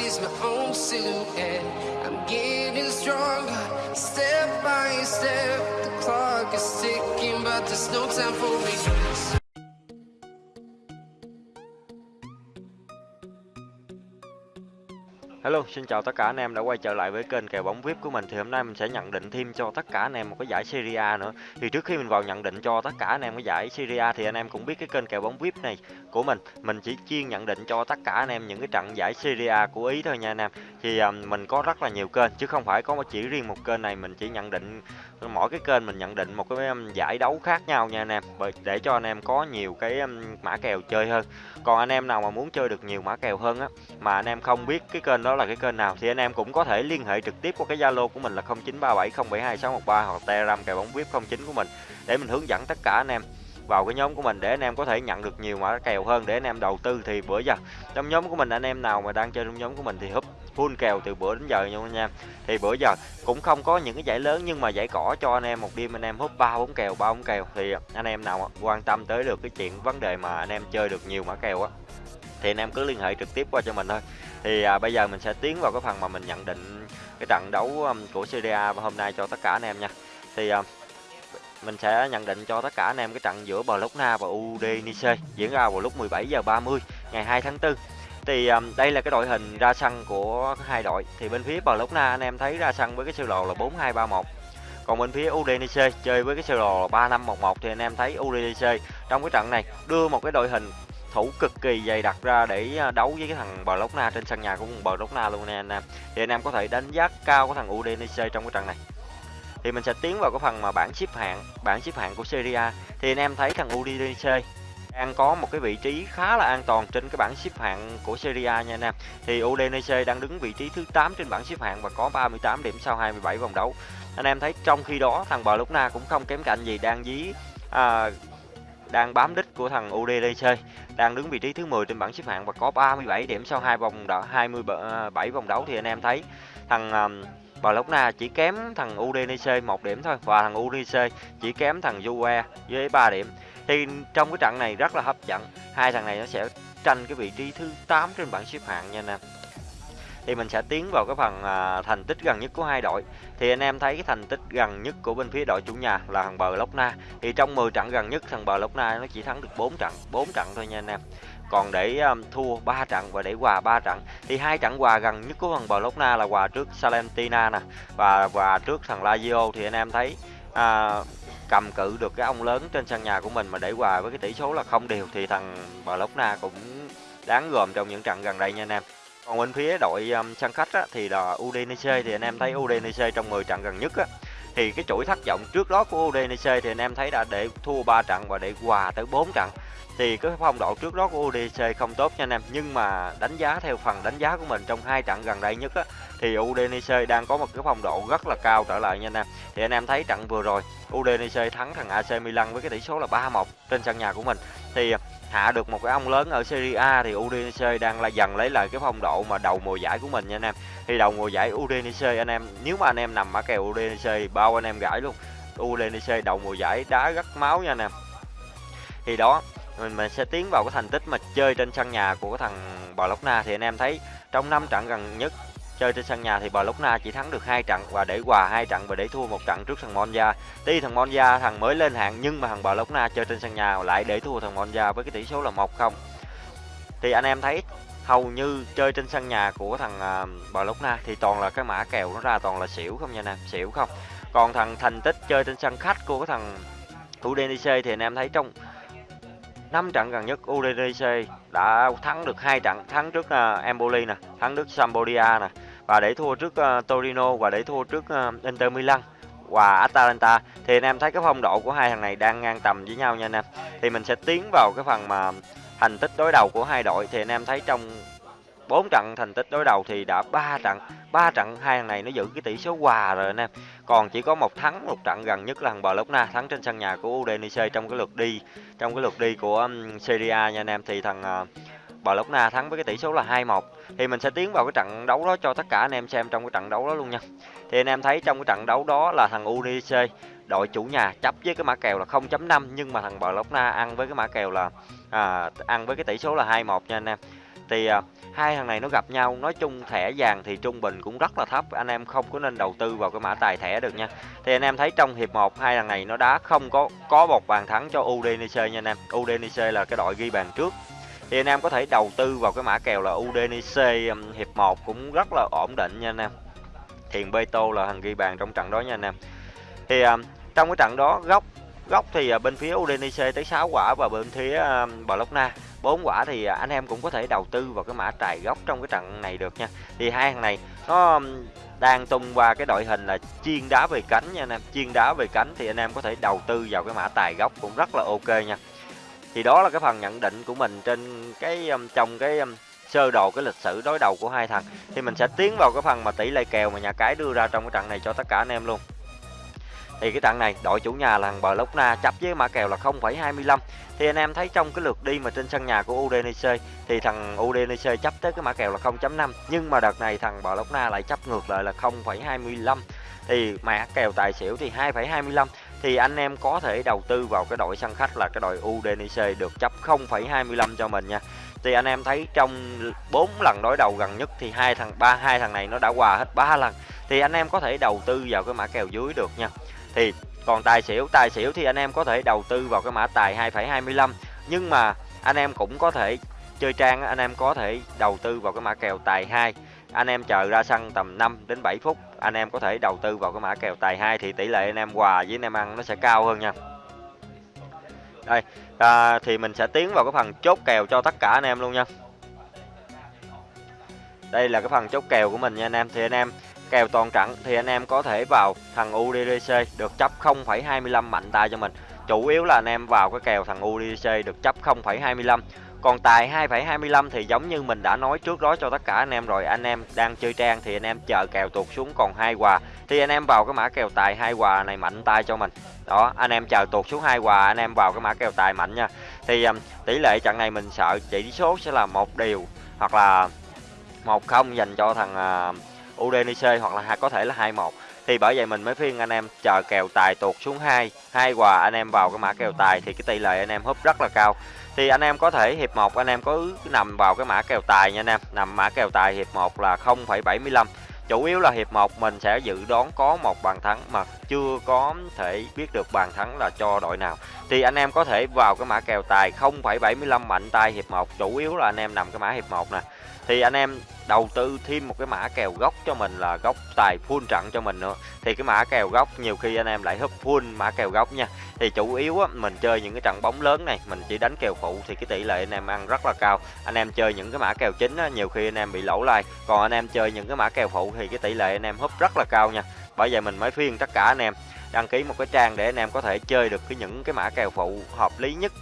sees my own silhouette. I'm getting stronger, step by step. The clock is ticking, but there's no time for regrets. Hello, xin chào tất cả anh em đã quay trở lại với kênh kèo bóng VIP của mình thì hôm nay mình sẽ nhận định thêm cho tất cả anh em một cái giải Serie A nữa. Thì trước khi mình vào nhận định cho tất cả anh em cái giải Serie A thì anh em cũng biết cái kênh kèo bóng VIP này của mình, mình chỉ chuyên nhận định cho tất cả anh em những cái trận giải Serie A của Ý thôi nha anh em. Thì um, mình có rất là nhiều kênh chứ không phải có chỉ riêng một kênh này mình chỉ nhận định mỗi cái kênh mình nhận định một cái um, giải đấu khác nhau nha anh em để cho anh em có nhiều cái um, mã kèo chơi hơn. Còn anh em nào mà muốn chơi được nhiều mã kèo hơn á mà anh em không biết cái kênh đó là cái kênh nào thì anh em cũng có thể liên hệ trực tiếp qua cái Zalo của mình là 0937072613 hoặc Telegram kèo bóng VIP 09 của mình để mình hướng dẫn tất cả anh em vào cái nhóm của mình để anh em có thể nhận được nhiều mã kèo hơn để anh em đầu tư thì bữa giờ trong nhóm của mình anh em nào mà đang chơi trong nhóm của mình thì húp full kèo từ bữa đến giờ nha anh em thì bữa giờ cũng không có những cái giải lớn nhưng mà giải cỏ cho anh em một đêm anh em húp ba bốn kèo, ba bốn kèo thì anh em nào quan tâm tới được cái chuyện vấn đề mà anh em chơi được nhiều mã kèo á thì anh em cứ liên hệ trực tiếp qua cho mình thôi. Thì à, bây giờ mình sẽ tiến vào cái phần mà mình nhận định cái trận đấu um, của Serie A hôm nay cho tất cả anh em nha. Thì à, mình sẽ nhận định cho tất cả anh em cái trận giữa Bologna và Udinese diễn ra vào lúc 17 giờ 30 ngày 2 tháng 4 thì um, đây là cái đội hình ra sân của hai đội. Thì bên phía Bologna anh em thấy ra sân với cái sơ đồ là 4231 còn bên phía Udinese chơi với cái sơ đồ là 3511 thì anh em thấy Udinese trong cái trận này đưa một cái đội hình thủ cực kỳ dày đặt ra để à, đấu với cái thằng Bologna trên sân nhà của Bologna luôn nè anh em. Thì anh em có thể đánh giá cao cái thằng Udinese trong cái trận này. Thì mình sẽ tiến vào cái phần mà bảng xếp hạng, bảng xếp hạng của Serie A. Thì anh em thấy thằng Udinese đang có một cái vị trí khá là an toàn trên cái bảng xếp hạng của Serie A nha anh em. Thì Udinese đang đứng vị trí thứ 8 trên bảng xếp hạng và có 38 điểm sau 27 vòng đấu. Anh em thấy trong khi đó thằng Bologna cũng không kém cạnh gì đang dí à, đang bám đích của thằng UDDC đang đứng vị trí thứ 10 trên bảng xếp hạng và có 37 điểm sau hai vòng đấu 27 à, vòng đấu thì anh em thấy thằng um, Bologna chỉ kém thằng UDNC một điểm thôi và thằng UDNC chỉ kém thằng Juve với 3 điểm. Thì trong cái trận này rất là hấp dẫn. Hai thằng này nó sẽ tranh cái vị trí thứ 8 trên bảng xếp hạng nha anh em thì mình sẽ tiến vào cái phần à, thành tích gần nhất của hai đội. Thì anh em thấy cái thành tích gần nhất của bên phía đội chủ nhà là thằng bờ lốc na. Thì trong 10 trận gần nhất thằng bờ lốc na nó chỉ thắng được 4 trận 4 trận thôi nha anh em. Còn để um, thua 3 trận và để hòa 3 trận thì hai trận hòa gần nhất của thằng bờ lốc na là hòa trước Salentina nè và hòa trước thằng Lazio. Thì anh em thấy à, cầm cự được cái ông lớn trên sân nhà của mình mà để hòa với cái tỷ số là không đều thì thằng bờ lốc na cũng đáng gồm trong những trận gần đây nha anh em còn bên phía đội um, sân khách á, thì là Udinese thì anh em thấy Udinese trong 10 trận gần nhất á, thì cái chuỗi thất vọng trước đó của Udinese thì anh em thấy đã để thua 3 trận và để hòa tới 4 trận thì cái phong độ trước đó của udc không tốt nha anh em nhưng mà đánh giá theo phần đánh giá của mình trong hai trận gần đây nhất á, thì udc đang có một cái phong độ rất là cao trở lại nha anh em thì anh em thấy trận vừa rồi udc thắng thằng AC Milan với cái tỷ số là 3-1 trên sân nhà của mình thì hạ được một cái ông lớn ở Serie A thì Udinese đang là dần lấy lại cái phong độ mà đầu mùa giải của mình nha anh em. Thì đầu mùa giải Udinese anh em nếu mà anh em nằm ở kèo Udinese bao anh em gãi luôn. Udinese đầu mùa giải đá rất máu nha anh em. Thì đó mình mình sẽ tiến vào cái thành tích mà chơi trên sân nhà của thằng bò lốc na thì anh em thấy trong năm trận gần nhất chơi trên sân nhà thì bò lốc na chỉ thắng được hai trận và để hòa hai trận và để thua một trận trước thằng Monza. Tuy thằng Monza thằng mới lên hạng nhưng mà thằng bò lốc na chơi trên sân nhà lại để thua thằng Monza với cái tỷ số là 1-0. Thì anh em thấy hầu như chơi trên sân nhà của thằng uh, na thì toàn là cái mã kèo nó ra toàn là xỉu không nha anh em, xỉu không. Còn thằng thành tích chơi trên sân khách của cái thằng Udinese thì anh em thấy trong năm trận gần nhất Udinese đã thắng được hai trận, thắng trước uh, Empoli nè, thắng trước Sampdoria nè và để thua trước uh, Torino và để thua trước uh, Inter Milan và Atalanta. Thì anh em thấy cái phong độ của hai thằng này đang ngang tầm với nhau nha anh em. Thì mình sẽ tiến vào cái phần mà thành tích đối đầu của hai đội. Thì anh em thấy trong bốn trận thành tích đối đầu thì đã ba trận ba trận hai thằng này nó giữ cái tỷ số hòa rồi anh em còn chỉ có một thắng một trận gần nhất là thằng Bologna thắng trên sân nhà của Udinese trong cái lượt đi trong cái lượt đi của Serie A nha anh em. Thì thằng ờ, Bologna thắng với cái tỷ số là 2-1 thì mình sẽ tiến vào cái trận đấu đó cho tất cả anh em xem trong cái trận đấu đó luôn nha. Thì anh em thấy trong cái trận đấu đó là thằng Udinese đội chủ nhà chấp với cái mã kèo là 0.5 nhưng mà thằng Bologna ăn với cái mã kèo là à, ăn với cái tỷ số là 2-1 nha anh em thì à, hai thằng này nó gặp nhau nói chung thẻ vàng thì trung bình cũng rất là thấp anh em không có nên đầu tư vào cái mã tài thẻ được nha. Thì anh em thấy trong hiệp 1 hai thằng này nó đá không có có một bàn thắng cho Udinese nha anh em. Udinese là cái đội ghi bàn trước. Thì anh em có thể đầu tư vào cái mã kèo là Udinese hiệp 1 cũng rất là ổn định nha anh em. Thiền Beto là thằng ghi bàn trong trận đó nha anh em. Thì um, trong cái trận đó góc góc thì uh, bên phía Udinese tới 6 quả và bên phía um, Bologna bốn quả thì à, anh em cũng có thể đầu tư vào cái mã trài góc trong cái trận này được nha. Thì hai thằng này, nó đang tung qua cái đội hình là chiên đá về cánh nha anh em. Chiên đá về cánh thì anh em có thể đầu tư vào cái mã tài góc cũng rất là ok nha. Thì đó là cái phần nhận định của mình trên cái trong cái sơ đồ, cái lịch sử đối đầu của hai thằng. Thì mình sẽ tiến vào cái phần mà tỷ lệ kèo mà nhà cái đưa ra trong cái trận này cho tất cả anh em luôn thì cái trận này đội chủ nhà là thằng Bologna chấp với mã kèo là 0,25 thì anh em thấy trong cái lượt đi mà trên sân nhà của Udinese thì thằng Udinese chấp tới cái mã kèo là 0.5 nhưng mà đợt này thằng Bologna lại chấp ngược lại là 0,25 thì mã kèo tài xỉu thì 2,25 thì anh em có thể đầu tư vào cái đội sân khách là cái đội Udinese được chấp 0,25 cho mình nha. Thì anh em thấy trong 4 lần đối đầu gần nhất thì hai thằng ba hai thằng này nó đã hòa hết ba lần. Thì anh em có thể đầu tư vào cái mã kèo dưới được nha thì còn tài xỉu tài xỉu thì anh em có thể đầu tư vào cái mã tài 2,25 nhưng mà anh em cũng có thể chơi trang anh em có thể đầu tư vào cái mã kèo tài 2 anh em chờ ra sân tầm 5 đến 7 phút anh em có thể đầu tư vào cái mã kèo tài 2 thì tỷ lệ anh em hòa với anh em ăn nó sẽ cao hơn nha. Đây à, thì mình sẽ tiến vào cái phần chốt kèo cho tất cả anh em luôn nha. Đây là cái phần chốt kèo của mình nha anh em. Thì anh em kèo toàn trận thì anh em có thể vào thằng UDDC được chấp 0,25 mạnh tay cho mình. Chủ yếu là anh em vào cái kèo thằng UDC được chấp 0,25 còn tài 2,25 thì giống như mình đã nói trước đó cho tất cả anh em rồi anh em đang chơi trang thì anh em chờ kèo tụt xuống còn hai quà thì anh em vào cái mã kèo tài hai quà này mạnh tay cho mình. Đó anh em chờ tụt xuống hai quà anh em vào cái mã kèo tài mạnh nha. Thì um, tỷ lệ trận này mình sợ chỉ số sẽ là một điều hoặc là một không dành cho thằng uh, Udinese hoặc là có thể là hai một. Thì bởi vậy mình mới khuyên anh em chờ kèo tài tuột xuống hai hai quà anh em vào cái mã kèo tài thì cái tỷ lệ anh em húp rất là cao. Thì anh em có thể hiệp 1 anh em có nằm vào cái mã kèo tài nha anh em. Nằm mã kèo tài hiệp 1 là 0,75 chủ yếu là hiệp 1 mình sẽ dự đoán có một bàn thắng mà chưa có thể biết được bàn thắng là cho đội nào. Thì anh em có thể vào cái mã kèo tài 0,75 mạnh tay hiệp 1 chủ yếu là anh em nằm cái mã hiệp 1 nè. Thì anh em đầu tư thêm một cái mã kèo gốc cho mình là gốc tài full trận cho mình nữa. Thì cái mã kèo gốc nhiều khi anh em lại húp full mã kèo gốc nha. Thì chủ yếu á, mình chơi những cái trận bóng lớn này mình chỉ đánh kèo phụ thì cái tỷ lệ anh em ăn rất là cao. Anh em chơi những cái mã kèo chính á, nhiều khi anh em bị lỗ lai còn anh em chơi những cái mã kèo phụ thì cái tỷ lệ anh em húp rất là cao nha. Bởi vậy mình mới khuyên tất cả anh em đăng ký một cái trang để anh em có thể chơi được cái những cái mã kèo phụ hợp lý nhất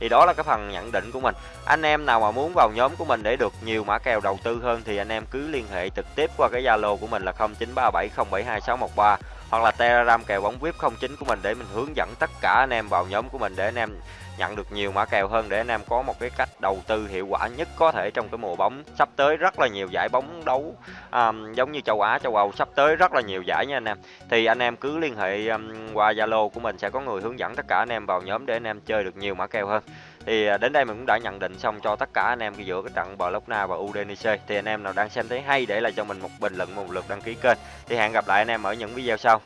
thì đó là cái phần nhận định của mình. Anh em nào mà muốn vào nhóm của mình để được nhiều mã kèo đầu tư hơn thì anh em cứ liên hệ trực tiếp qua cái zalo của mình là 0937072613 hoặc là telegram kèo bóng vip 09 của mình để mình hướng dẫn tất cả anh em vào nhóm của mình để anh em nhận được nhiều mã kèo hơn để anh em có một cái cách đầu tư hiệu quả nhất có thể trong cái mùa bóng sắp tới. Rất là nhiều giải bóng đấu um, giống như châu Á châu Âu sắp tới rất là nhiều giải nha anh em. Thì anh em cứ liên hệ um, qua Zalo của mình sẽ có người hướng dẫn tất cả anh em vào nhóm để anh em chơi được nhiều mã kèo hơn thì à, đến đây mình cũng đã nhận định xong cho tất cả anh em giữa cái trận Bologna và Udinese. Thì anh em nào đang xem thấy hay để lại cho mình một bình luận, một lượt đăng ký kênh. Thì hẹn gặp lại anh em ở những video sau.